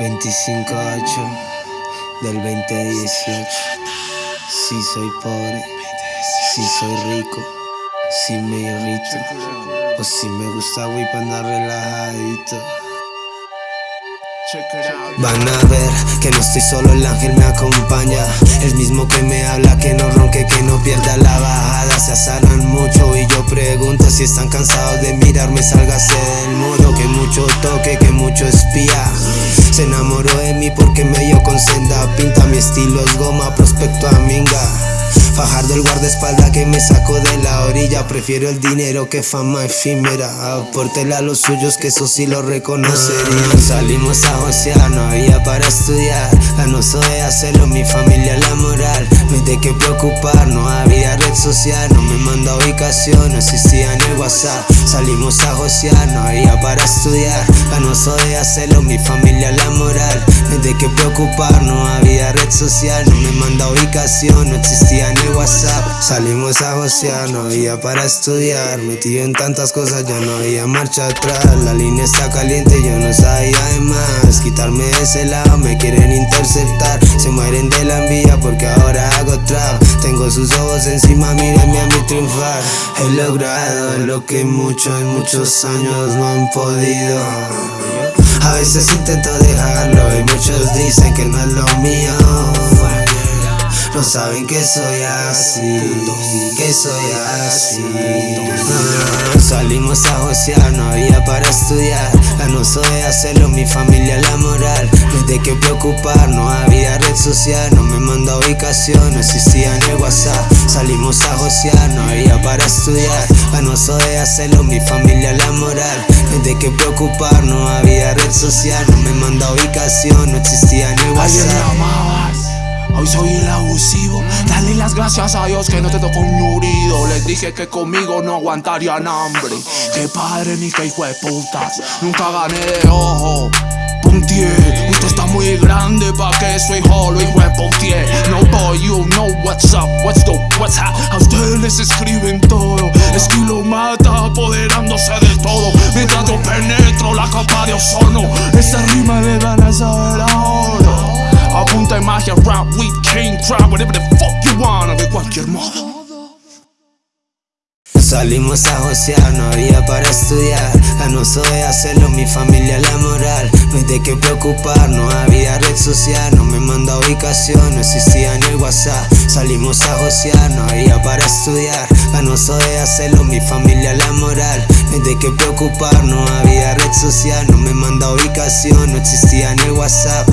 25-8 del 2018. Si soy pobre, si soy rico, si me irrito, o si me gusta güey para andar relajadito. Van a ver que no estoy solo, el ángel me acompaña. El mismo que me habla, que no ronque, que no pierda la bajada. Se asaran mucho y yo pregunto si están cansados de mirarme Sálgase del muro, que mucho toque, que mucho espía. Se enamoró de mí porque me dio con senda Pinta mi estilo es goma, prospecto a minga Fajardo el guardaespaldas que me sacó de la orilla. Prefiero el dinero que fama efímera. Aportele a los suyos que eso sí lo reconocerían Salimos a josear, no había para estudiar. La no de hacerlo, mi familia la moral. No hay de qué preocupar, no había red social. No me manda ubicación, no existía en el WhatsApp. Salimos a josear, no había para estudiar. La no de hacerlo, mi familia la moral. No hay de qué preocupar, no había social No me manda ubicación, no existía el WhatsApp. Salimos a josear, no había para estudiar. Metido en tantas cosas, ya no había marcha atrás. La línea está caliente, yo no sabía de más. Quitarme de ese lado, me quieren interceptar. Se mueren de la envidia porque ahora hago trap. Tengo sus ojos encima, mírenme a mi triunfar. He logrado lo que muchos muchos años no han podido a veces intento dejarlo y muchos dicen que no es lo mío. No saben que soy así, que soy así. Salimos a josear, no había para estudiar. La no de hacerlo, mi familia la moral. No de qué preocupar, no había red social No me manda ubicación, no existía en el WhatsApp. Salimos a josear, no había para estudiar. La no de hacerlo, mi familia la moral. No de qué preocupar, no había red social No me manda ubicación, no existía el WhatsApp. Hoy soy el abusivo. Dale las gracias a Dios que no te tocó un ñurido Les dije que conmigo no aguantarían hambre. Que padre ni que hijo de putas. Nunca gané de ojo. Puntier, usted está muy grande pa' que soy holo y Pontier No boy, you know what's up, what's the what's up A ustedes les escriben todo. Estilo mata apoderándose de todo. Mientras yo penetro Salimos a josear, no había para estudiar. La no de hacerlo, mi familia la moral. No hay de qué preocupar, no había red social. No me manda ubicación, no existía en el WhatsApp. Salimos a josear, no había para estudiar. La no de hacerlo, mi familia la moral. No hay de qué preocupar, no había red social. No me manda ubicación, no existía en el WhatsApp